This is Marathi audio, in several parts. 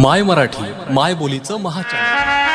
माय मराठी माय बोलीचं महाचॅनल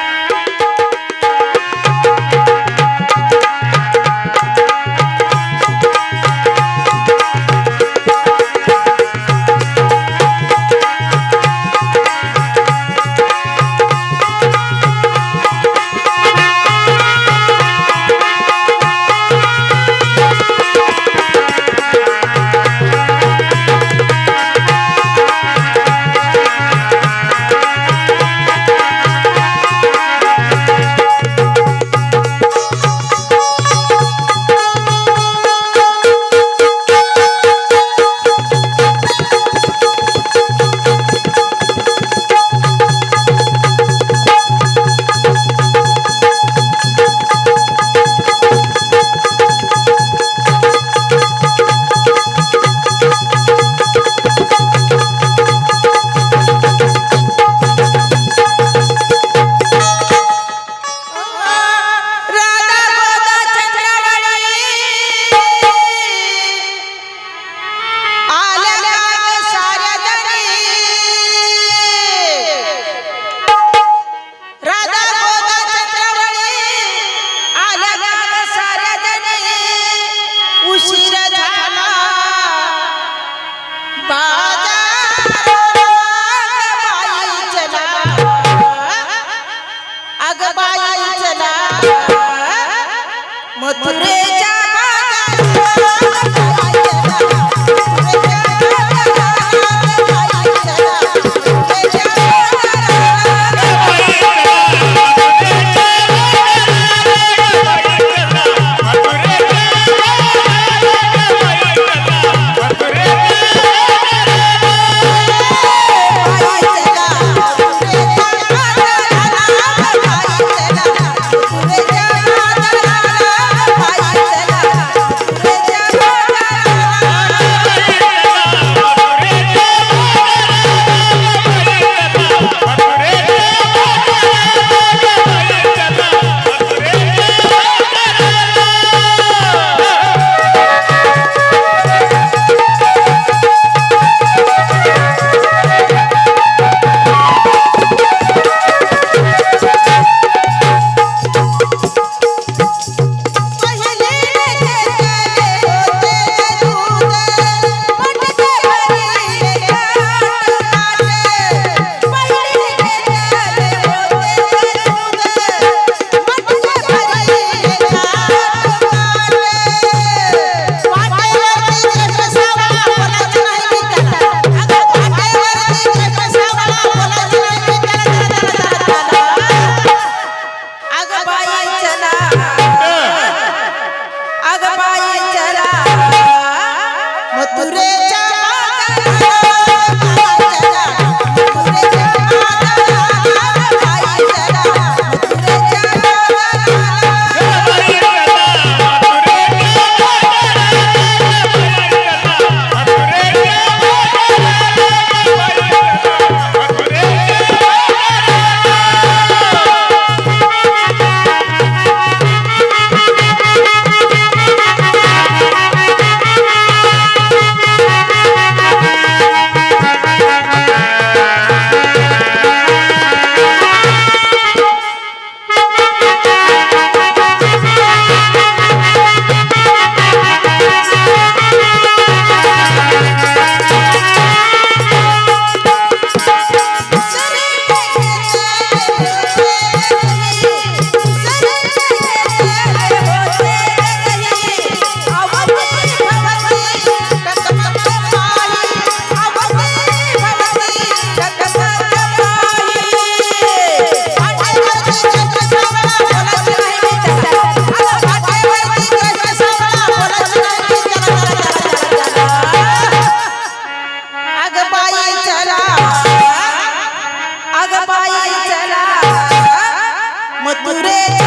रे.